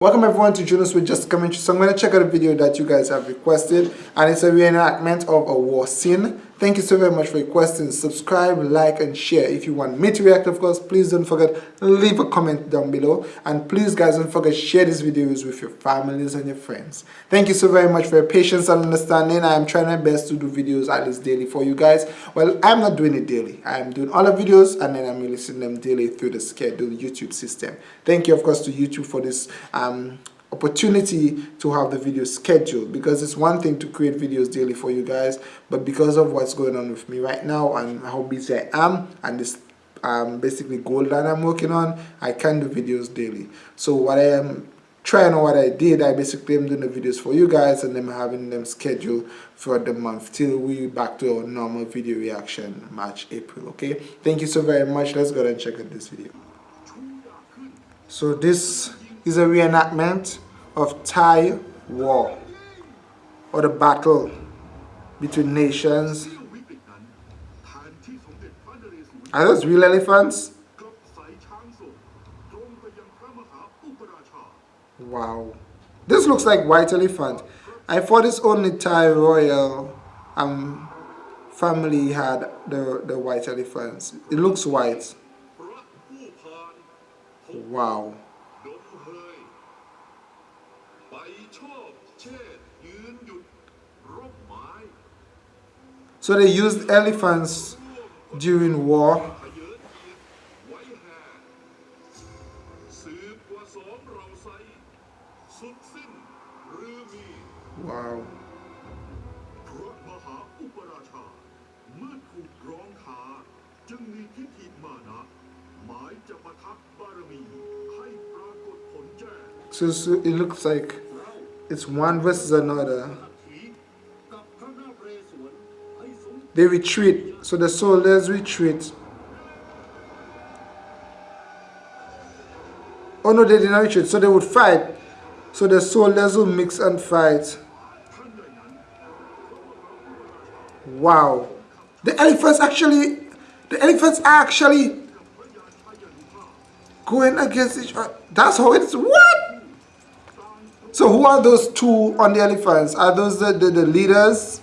Welcome everyone to Jonas with Just Commentary. So I'm going to check out a video that you guys have requested and it's a reenactment of a war scene. Thank you so very much for your questions. Subscribe, like and share. If you want me to react of course, please don't forget leave a comment down below and please guys don't forget share these videos with your families and your friends. Thank you so very much for your patience and understanding. I am trying my best to do videos at least daily for you guys. Well, I'm not doing it daily. I am doing all the videos and then I'm releasing them daily through the schedule YouTube system. Thank you of course to YouTube for this um, opportunity to have the video scheduled because it's one thing to create videos daily for you guys but because of what's going on with me right now and how busy I am and this um, basically goal that I'm working on I can do videos daily. So what I am trying or what I did I basically am doing the videos for you guys and then having them scheduled for the month till we back to our normal video reaction March April okay? Thank you so very much. Let's go and check out this video. So this is a reenactment of Thai war or the battle between nations. Are those real elephants? Wow. This looks like white elephant. I thought it's only Thai royal um, family had the, the white elephants. It looks white. Wow. So they used elephants during war. Wow. So, so it looks like it's one versus another. They retreat. So the soldiers retreat. Oh no, they did not retreat. So they would fight. So the soldiers will mix and fight. Wow. The elephants actually, the elephants are actually going against each other. That's how it's, what? So who are those two on the elephants? Are those the, the, the leaders?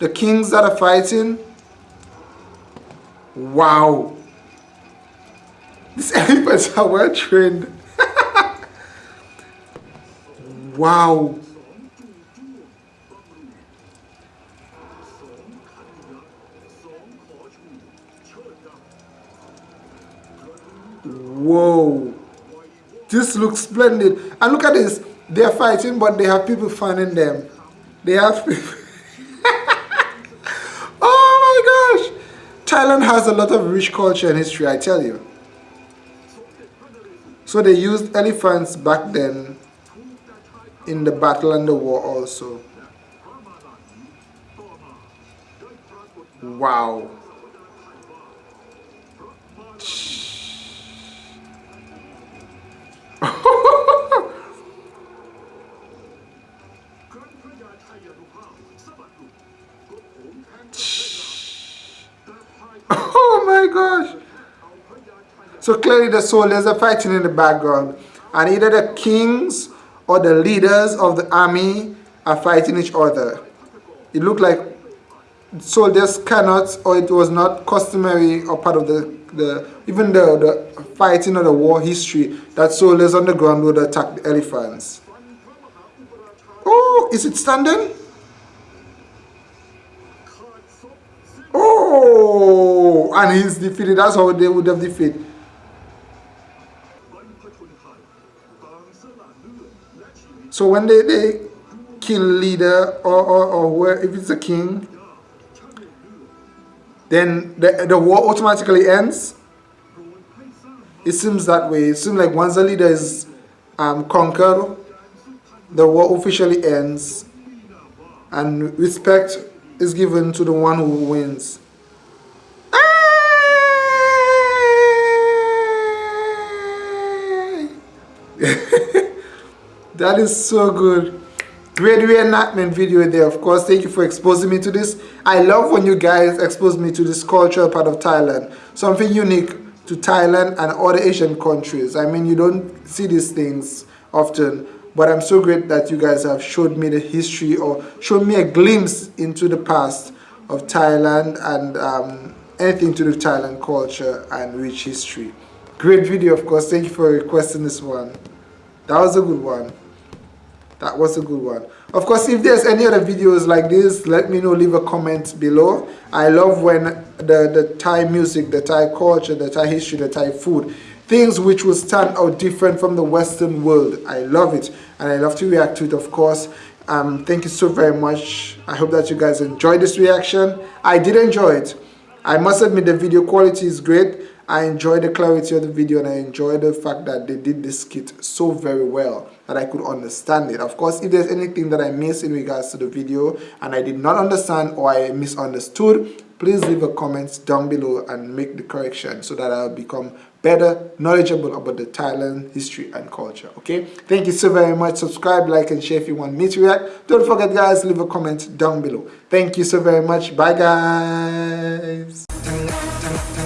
The kings that are fighting? Wow. These elephants are well trained. wow. Whoa. This looks splendid. And look at this. They're fighting, but they have people fanning them. They have people. oh my gosh. Thailand has a lot of rich culture and history, I tell you. So they used elephants back then in the battle and the war also. Wow. Gosh. So clearly the soldiers are fighting in the background. And either the kings or the leaders of the army are fighting each other. It looked like soldiers cannot or it was not customary or part of the, the even the, the fighting or the war history that soldiers on the ground would attack the elephants. Oh, is it standing? Oh, and he's defeated. That's how they would have defeated. So when they, they kill leader or, or, or where, if it's a king, then the, the war automatically ends. It seems that way. It seems like once the leader is um, conquered, the war officially ends and respect is given to the one who wins. That is so good great reenactment video there of course thank you for exposing me to this i love when you guys expose me to this cultural part of thailand something unique to thailand and other asian countries i mean you don't see these things often but I'm so great that you guys have showed me the history or showed me a glimpse into the past of Thailand and um, anything to do with Thailand culture and rich history. Great video, of course. Thank you for requesting this one. That was a good one. That was a good one. Of course, if there's any other videos like this, let me know. Leave a comment below. I love when the, the Thai music, the Thai culture, the Thai history, the Thai food, things which will stand out different from the Western world. I love it. And I love to react to it, of course. Um, thank you so very much. I hope that you guys enjoyed this reaction. I did enjoy it. I must admit the video quality is great. I enjoy the clarity of the video and I enjoy the fact that they did this skit so very well that I could understand it. Of course, if there's anything that I missed in regards to the video and I did not understand or I misunderstood, please leave a comment down below and make the correction so that I'll become better knowledgeable about the Thailand history and culture okay? Thank you so very much. Subscribe like and share if you want me to react. Don't forget guys leave a comment down below. Thank you so very much. Bye guys Come on.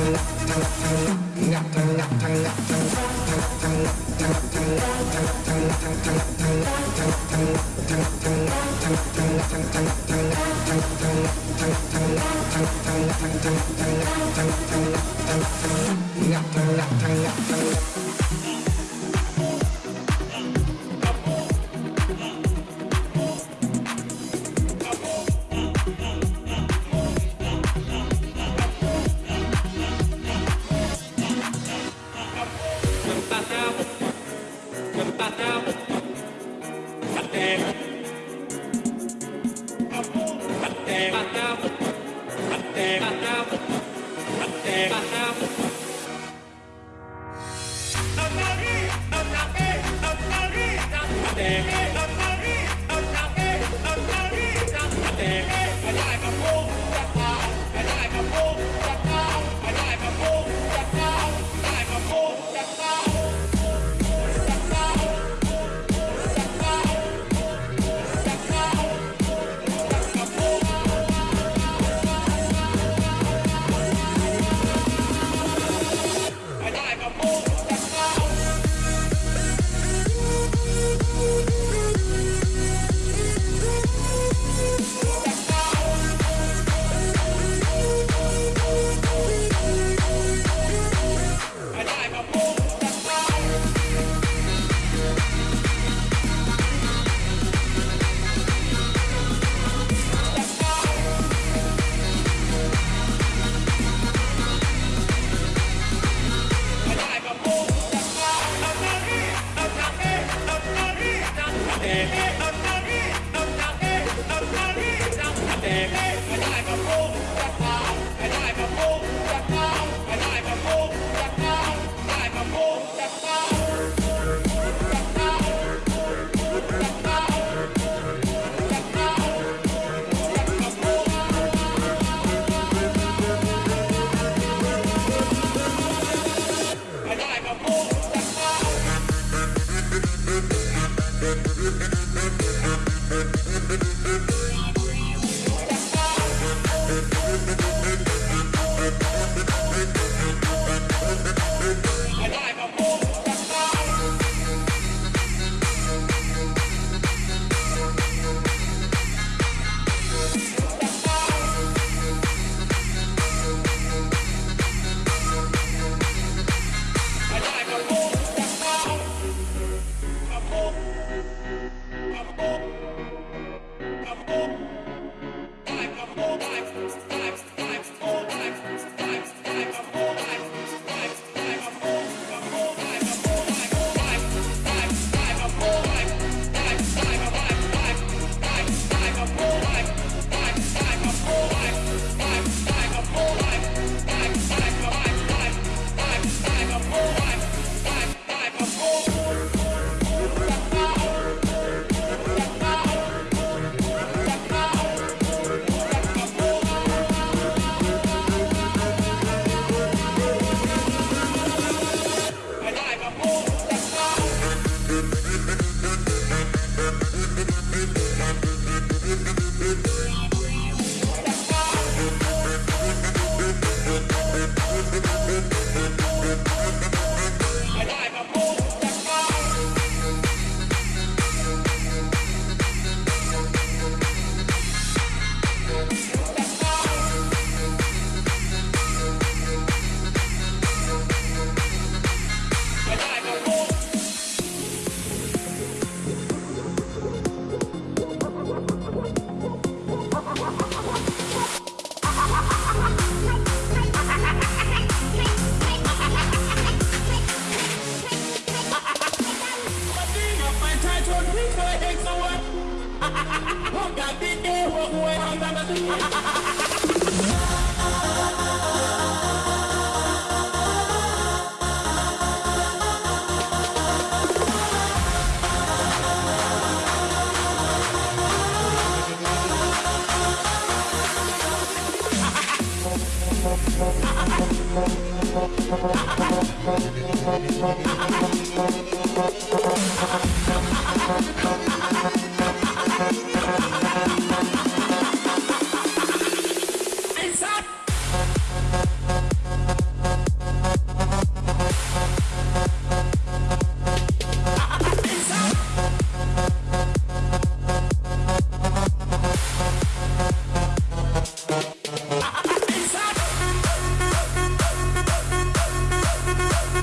Thank